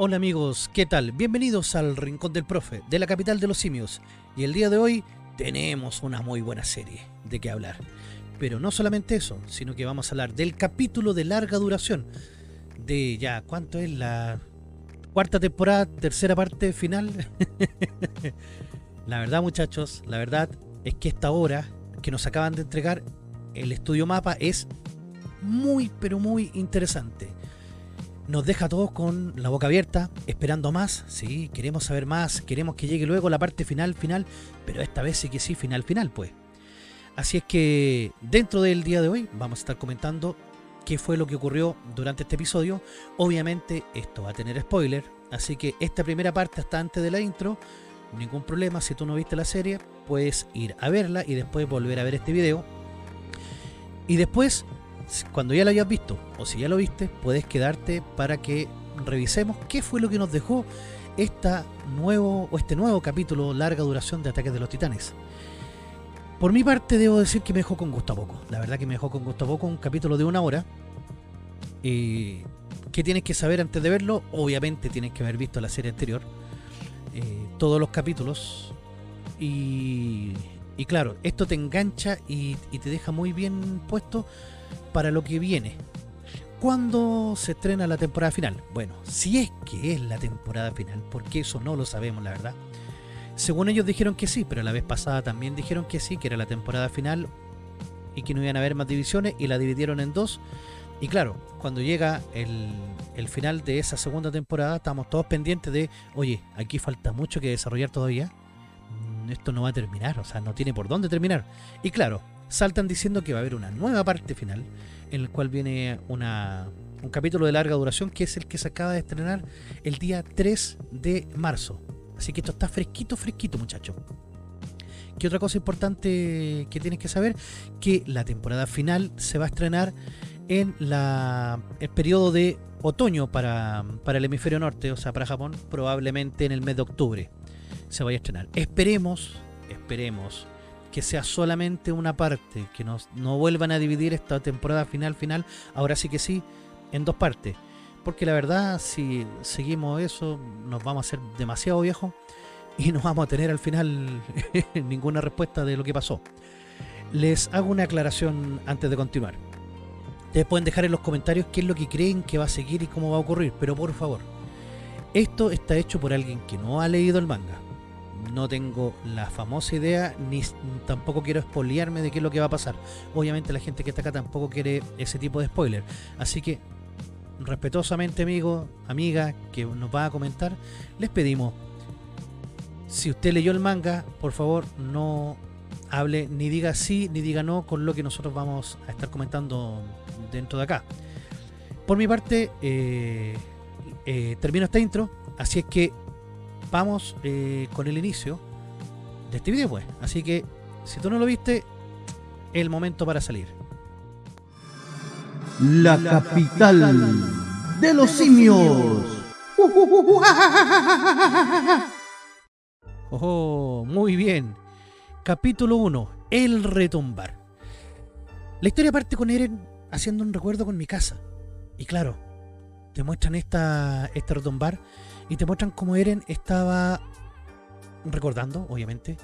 Hola amigos, ¿qué tal? Bienvenidos al Rincón del Profe, de la capital de los simios. Y el día de hoy tenemos una muy buena serie de qué hablar. Pero no solamente eso, sino que vamos a hablar del capítulo de larga duración. De ya, ¿cuánto es la cuarta temporada, tercera parte final? la verdad muchachos, la verdad es que esta hora que nos acaban de entregar el estudio mapa es muy pero muy interesante nos deja a todos con la boca abierta, esperando más, sí, queremos saber más, queremos que llegue luego la parte final, final, pero esta vez sí que sí, final, final, pues. Así es que dentro del día de hoy vamos a estar comentando qué fue lo que ocurrió durante este episodio. Obviamente esto va a tener spoiler, así que esta primera parte hasta antes de la intro, ningún problema, si tú no viste la serie, puedes ir a verla y después volver a ver este video. Y después cuando ya lo hayas visto o si ya lo viste, puedes quedarte para que revisemos qué fue lo que nos dejó esta nuevo, o este nuevo capítulo larga duración de Ataques de los Titanes. Por mi parte debo decir que me dejó con gusto a poco. La verdad que me dejó con gusto a poco un capítulo de una hora. Eh, ¿Qué tienes que saber antes de verlo? Obviamente tienes que haber visto la serie anterior. Eh, todos los capítulos. Y, y, claro, esto te engancha y, y te deja muy bien puesto para lo que viene. ¿Cuándo se estrena la temporada final? Bueno, si es que es la temporada final, porque eso no lo sabemos, la verdad. Según ellos dijeron que sí, pero la vez pasada también dijeron que sí, que era la temporada final y que no iban a haber más divisiones y la dividieron en dos. Y claro, cuando llega el, el final de esa segunda temporada, estamos todos pendientes de, oye, aquí falta mucho que desarrollar todavía. Mm, esto no va a terminar, o sea, no tiene por dónde terminar. Y claro, saltan diciendo que va a haber una nueva parte final, en el cual viene una, un capítulo de larga duración, que es el que se acaba de estrenar el día 3 de marzo. Así que esto está fresquito, fresquito, muchachos. ¿Qué otra cosa importante que tienes que saber? Que la temporada final se va a estrenar en la, el periodo de otoño para, para el hemisferio norte, o sea, para Japón, probablemente en el mes de octubre se vaya a estrenar. Esperemos, esperemos que sea solamente una parte, que nos, no vuelvan a dividir esta temporada final final, ahora sí que sí, en dos partes. Porque la verdad, si seguimos eso, nos vamos a hacer demasiado viejos y no vamos a tener al final ninguna respuesta de lo que pasó. Les hago una aclaración antes de continuar. Ustedes pueden dejar en los comentarios qué es lo que creen que va a seguir y cómo va a ocurrir, pero por favor, esto está hecho por alguien que no ha leído el manga no tengo la famosa idea, ni tampoco quiero espolearme de qué es lo que va a pasar. Obviamente la gente que está acá tampoco quiere ese tipo de spoiler. Así que, respetuosamente amigo, amiga, que nos va a comentar, les pedimos, si usted leyó el manga, por favor no hable ni diga sí ni diga no con lo que nosotros vamos a estar comentando dentro de acá. Por mi parte, eh, eh, termino esta intro, así es que vamos eh, con el inicio de este video pues. Así que si tú no lo viste, el momento para salir. La capital de los simios. Oh, muy bien. Capítulo 1. El retumbar. La historia parte con Eren haciendo un recuerdo con mi casa. Y claro, te muestran esta, este retumbar y te muestran cómo Eren estaba recordando, obviamente.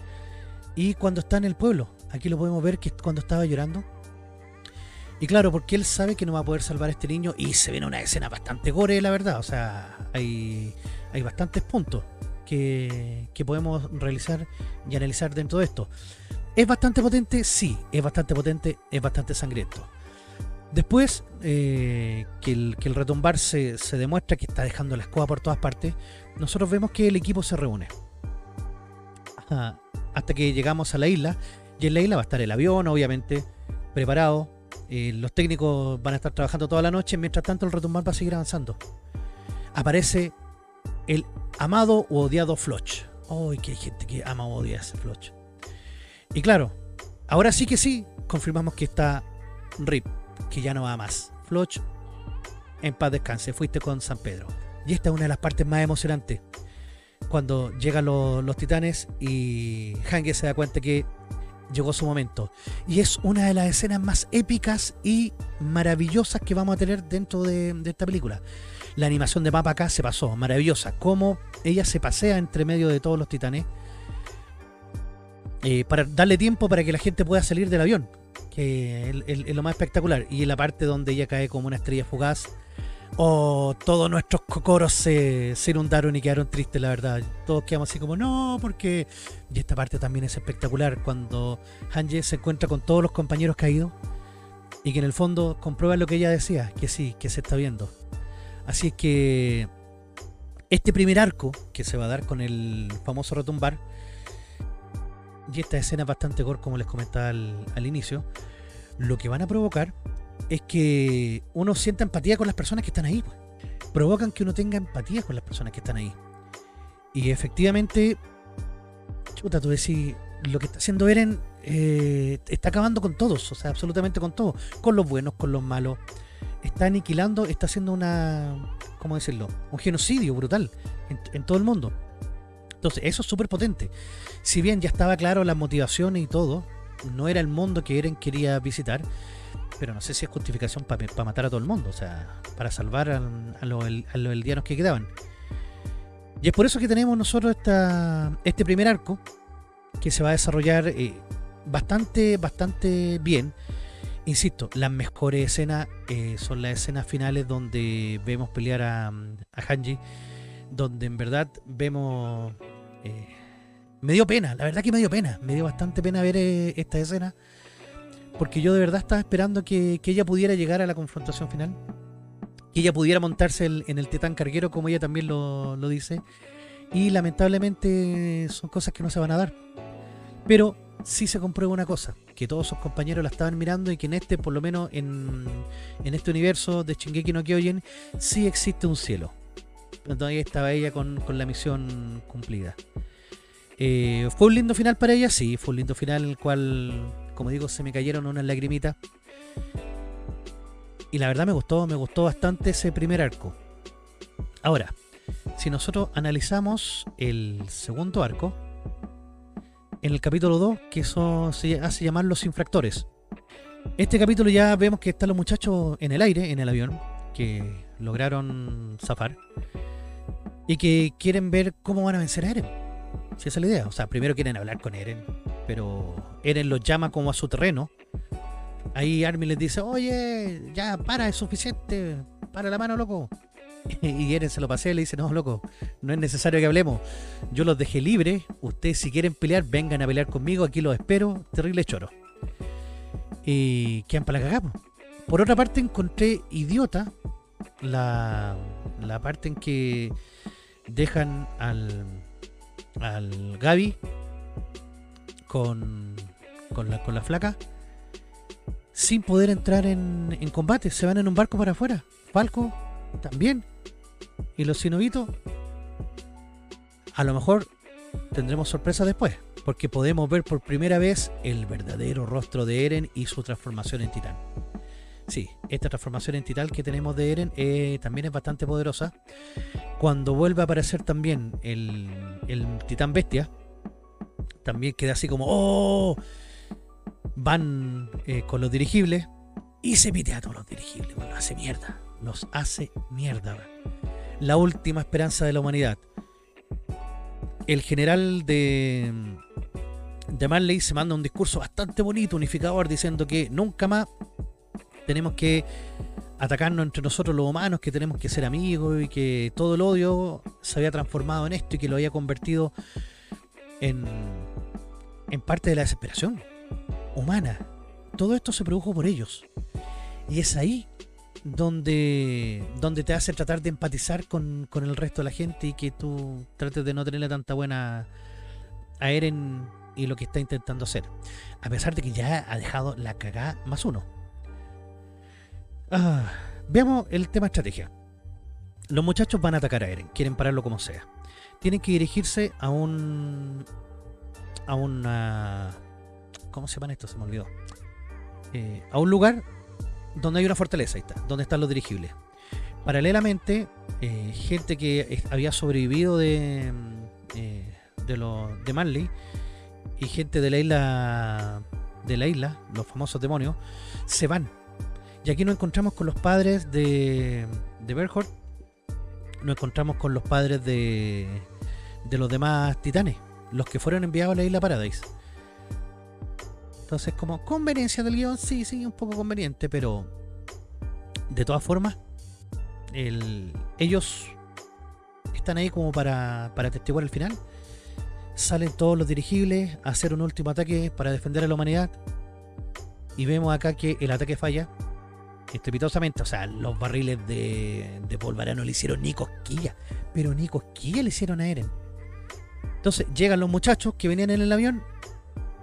Y cuando está en el pueblo, aquí lo podemos ver que cuando estaba llorando. Y claro, porque él sabe que no va a poder salvar a este niño y se viene una escena bastante gore, la verdad. O sea, hay, hay bastantes puntos que, que podemos realizar y analizar dentro de esto. ¿Es bastante potente? Sí, es bastante potente, es bastante sangriento. Después eh, que, el, retumbar se, demuestra que está dejando la escoba por todas partes, nosotros vemos que el equipo se reúne. hasta que llegamos a la isla, y en la isla va a estar el avión, obviamente, preparado. Eh, los técnicos van a estar trabajando toda la noche, mientras tanto el retumbar va a seguir avanzando. Aparece el amado o odiado Floch. ¡Ay, que hay gente que ama o odia ese Floch! Y claro, ahora sí que sí, confirmamos que está RIP que ya no va más. Floch, en paz descanse, fuiste con San Pedro. Y esta es una de las partes más emocionantes. Cuando llegan los, titanes y Hange se da cuenta que llegó su momento. Y es una de las escenas más épicas y maravillosas que vamos a tener dentro de, esta película. La animación de mapa acá se pasó, maravillosa. Cómo ella se pasea entre medio de todos los titanes. eh, para darle tiempo para que la gente pueda salir del avión. Que es, lo más espectacular. Y la parte donde ella cae como una estrella fugaz. Oh, todos nuestros cocoros se, se inundaron y quedaron tristes, la verdad. Todos quedamos así como, no, porque... Y esta parte también es espectacular, cuando Hanje se encuentra con todos los compañeros caídos y que en el fondo comprueba lo que ella decía, que sí, que se está viendo. Así es que este primer arco que se va a dar con el famoso retumbar, y esta escena es bastante gore, como les comentaba al, inicio, lo que van a provocar es que uno sienta empatía con las personas que están ahí. pues. Provocan que uno tenga empatía con las personas que están ahí. Y efectivamente, chuta, tú decís, lo que está haciendo Eren eh, está acabando con todos, o sea, absolutamente con todos, con los buenos, con los malos. Está aniquilando, está haciendo una, ¿cómo decirlo? Un genocidio brutal en todo el mundo. Entonces, eso es súper potente. Si bien ya estaba claro las motivaciones y todo, no era el mundo que Eren quería visitar, pero no sé si es justificación para matar a todo el mundo, o sea, para salvar a, los, a eldianos que quedaban. Y es por eso que tenemos nosotros esta, este primer arco, que se va a desarrollar eh, bastante, bastante bien. Insisto, las mejores escenas eh, son las escenas finales donde vemos pelear a, a Hanji, donde en verdad vemos... me dio pena, la verdad que me dio pena, me dio bastante pena ver eh, esta escena, porque yo de verdad estaba esperando que, ella pudiera llegar a la confrontación final, que ella pudiera montarse en el titán carguero como ella también lo, lo dice, y lamentablemente son cosas que no se van a dar. Pero sí se comprueba una cosa, que todos sus compañeros la estaban mirando y que en este, por lo menos en, en este universo de Shingeki no Kyojin, sí existe un cielo. Entonces ahí estaba ella con, con la misión cumplida. Eh, ¿Fue un lindo final para ella? Sí, fue un lindo final en el cual, como digo, se me cayeron unas lagrimitas. Y la verdad me gustó, me gustó bastante ese primer arco. Ahora, si nosotros analizamos el segundo arco, en el capítulo 2, que eso se hace llamar los infractores. Este capítulo ya vemos que están los muchachos en el aire, en el avión, que lograron zafar y que quieren ver cómo van a vencer a Eren. Si esa es la idea. O sea, primero quieren hablar con Eren, pero Eren los llama como a su terreno. Ahí Armin les dice, oye, ya para, es suficiente, para la mano, loco. Y Eren se lo pasea y le dice, no, loco, no es necesario que hablemos. Yo los dejé libres, ustedes si quieren pelear, vengan a pelear conmigo, aquí los espero, terrible choro. Y quedan para la cagada. po. Por otra parte, encontré idiota la, la parte en que dejan al, al Gaby con, con, la, con la flaca sin poder entrar en, en combate. Se van en un barco para afuera. Falco también. Y los sinovitos, a lo mejor tendremos sorpresa después, porque podemos ver por primera vez el verdadero rostro de Eren y su transformación en titán. Sí, esta transformación en titán que tenemos de Eren eh, también es bastante poderosa. Cuando vuelve a aparecer también el, el titán bestia, también queda así como ¡Oh! Van eh, con los dirigibles y se pide a todos los dirigibles, los hace mierda. Los hace mierda. La última esperanza de la humanidad. El general de, de Marley se manda un discurso bastante bonito, unificador, diciendo que nunca más tenemos que atacarnos entre nosotros los humanos, que tenemos que ser amigos y que todo el odio se había transformado en esto y que lo había convertido en, en parte de la desesperación humana. Todo esto se produjo por ellos. Y es ahí donde, donde te hace tratar de empatizar con, con el resto de la gente y que tú trates de no tenerle tanta buena a Eren y lo que está intentando hacer. A pesar de que ya ha dejado la cagada más uno. Ah, veamos el tema estrategia. Los muchachos van a atacar a Eren, quieren pararlo como sea. Tienen que dirigirse a un. a una. ¿Cómo se llama esto? Se me olvidó. Eh, a un lugar donde hay una fortaleza, ahí está, donde están los dirigibles. Paralelamente, eh, gente que había sobrevivido de. eh, de, de Marley y gente de la isla. de la isla, los famosos demonios, se van y aquí nos encontramos con los padres de, de Berthold nos encontramos con los padres de, de los demás titanes, los que fueron enviados a la isla Paradise. Entonces, como conveniencia del guion, sí, sí, un poco conveniente, pero de todas formas, ellos están ahí como para, para testiguar el final. Salen todos los dirigibles a hacer un último ataque para defender a la humanidad. Y vemos acá que el ataque falla estrepitosamente. O sea, los barriles de, de polvarano le hicieron ni cosquilla. Pero ni cosquilla le hicieron a Eren. Entonces llegan los muchachos que venían en el avión.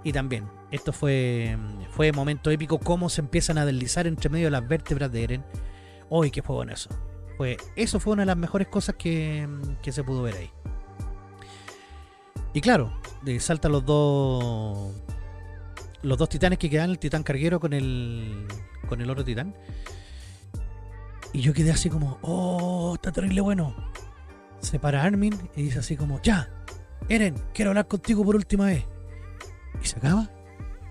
Y también, esto fue, fue momento épico. Cómo se empiezan a deslizar entre medio de las vértebras de Eren. Uy, qué fue bueno eso. Eso fue una de las mejores cosas que, que se pudo ver ahí. Y claro, saltan los dos los dos titanes que quedan, el titán carguero con el con el otro titán. Y yo quedé así como, oh, está terrible bueno. Se para Armin y dice así como, ya, Eren, quiero hablar contigo por última vez. Y se acaba.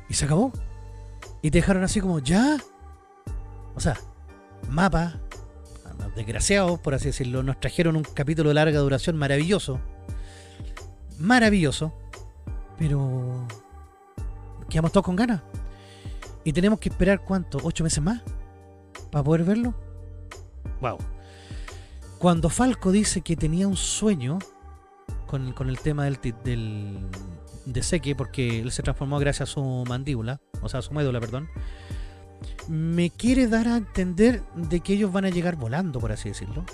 Y se acabó. Y te dejaron así como, ya. O sea, mapa, desgraciados, por así decirlo, nos trajeron un capítulo de larga duración maravilloso. Maravilloso. Pero quedamos todos con ganas. Y tenemos que esperar cuánto, ocho meses más para poder verlo. Wow. Cuando Falco dice que tenía un sueño con, con el tema del, del de Seque, porque él se transformó gracias a su mandíbula, o sea, a su médula, perdón, me quiere dar a entender de que ellos van a llegar volando, por así decirlo.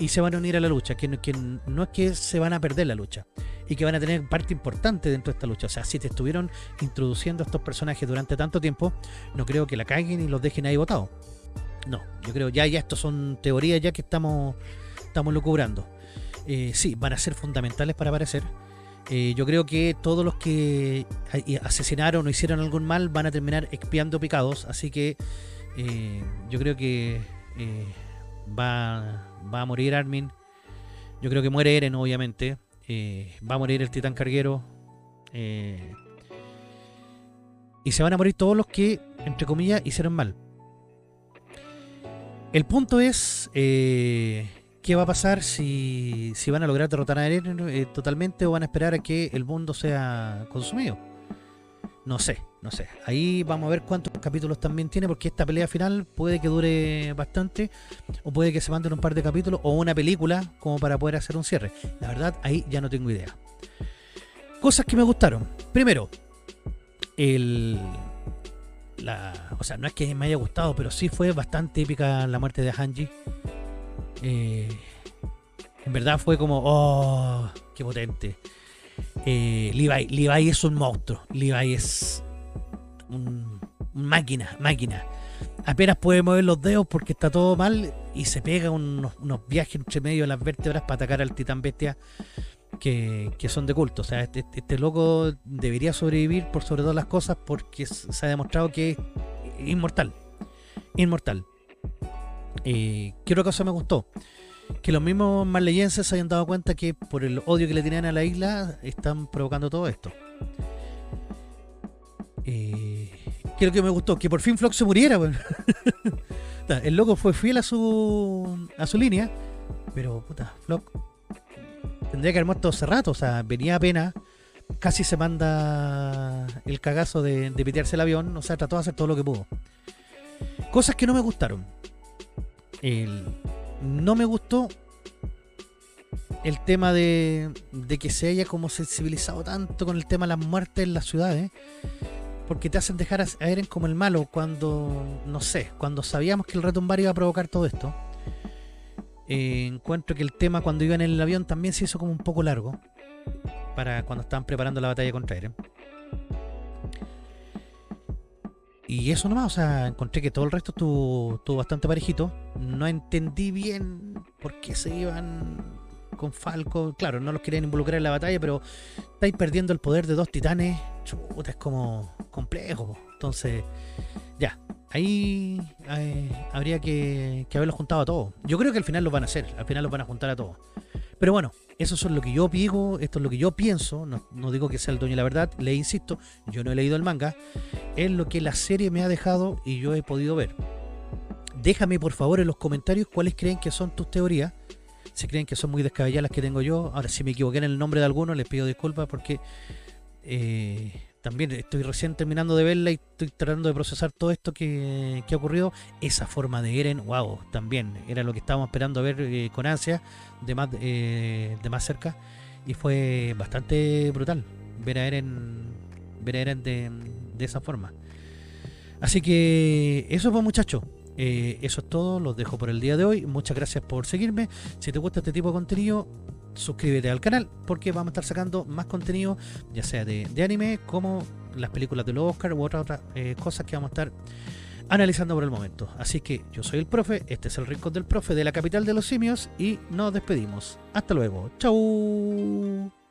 Y se van a unir a la lucha, que, que no es que se van a perder la lucha, y que van a tener parte importante dentro de esta lucha. O sea, si te estuvieron introduciendo a estos personajes durante tanto tiempo, no creo que la caguen y los dejen ahí votados. No, yo creo ya, ya estos son teorías ya que estamos, estamos lucubrando. Eh, sí, van a ser fundamentales para aparecer. Eh, yo creo que todos los que asesinaron o hicieron algún mal van a terminar expiando picados, así que eh, yo creo que va, va a morir Armin. Yo creo que muere Eren, obviamente. Eh, va a morir el titán carguero. Eh, y se van a morir todos los que, entre comillas, hicieron mal. El punto es eh, qué va a pasar si, si van a lograr derrotar a Eren totalmente o van a esperar a que el mundo sea consumido. No sé, no sé. Ahí vamos a ver cuántos capítulos también tiene, porque esta pelea final puede que dure bastante, o puede que se manden un par de capítulos, o una película, como para poder hacer un cierre. La verdad, ahí ya no tengo idea. Cosas que me gustaron. Primero, el. La, o sea, no es que me haya gustado, pero sí fue bastante épica la muerte de Hanji. Eh, en verdad fue como, oh, qué potente. Eh, Levi, Levi es un monstruo. Levi es un, máquina, máquina. Apenas puede mover los dedos porque está todo mal y se pega unos, viajes entre medio de las vértebras para atacar al titán bestia que, son de culto. O sea, este, este, loco debería sobrevivir por sobre todas las cosas porque se ha demostrado que es inmortal. Inmortal. Eh, ¿Qué otra cosa me gustó? que los mismos marleyenses se hayan dado cuenta que por el odio que le tenían a la isla están provocando todo esto. Que lo que me gustó, que por fin Flock se muriera. el loco fue fiel a su a su línea, pero puta, Flock tendría que haber muerto hace rato, o sea, venía apenas, casi se manda el cagazo de, de pitearse el avión, o sea, trató de hacer todo lo que pudo. Cosas que no me gustaron. El, no me gustó el tema de, que se haya como sensibilizado tanto con el tema de las muertes en las ciudades. Porque te hacen dejar a Eren como el malo cuando, no sé, cuando sabíamos que el retumbar iba a provocar todo esto. Eh, encuentro que el tema cuando iban en el avión también se hizo como un poco largo. Para cuando estaban preparando la batalla contra Eren. Y eso nomás, o sea, encontré que todo el resto estuvo, estuvo bastante parejito. No entendí bien por qué se iban con Falco. Claro, no los querían involucrar en la batalla, pero estáis perdiendo el poder de dos titanes. Chuta, es como complejo. Entonces, ya, ahí eh, habría que, que haberlos juntado a todos. Yo creo que al final los van a hacer, al final los van a juntar a todos. Pero bueno, eso es lo que yo digo, esto es lo que yo pienso, no, digo que sea el dueño de la verdad, le insisto, yo no he leído el manga, es lo que la serie me ha dejado y yo he podido ver. Déjame por favor en los comentarios cuáles creen que son tus teorías Si creen que son muy descabelladas las que tengo yo, ahora si me equivoqué en el nombre de alguno, les pido disculpas porque eh, también estoy recién terminando de verla y estoy tratando de procesar todo esto que, que ha ocurrido. Esa forma de Eren, wow, también era lo que estábamos esperando ver eh, con ansia de más, eh, de más cerca y fue bastante brutal ver a Eren, ver a Eren de, de esa forma. Así que eso fue muchachos. Eh, eso es todo, los dejo por el día de hoy. Muchas gracias por seguirme. Si te gusta este tipo de contenido, suscríbete al canal porque vamos a estar sacando más contenido, ya sea de, anime como las películas de los Oscar u otras otras eh, cosas que vamos a estar analizando por el momento. Así que yo soy el profe, este es el rincón del profe de la capital de los simios y nos despedimos. Hasta luego. Chau.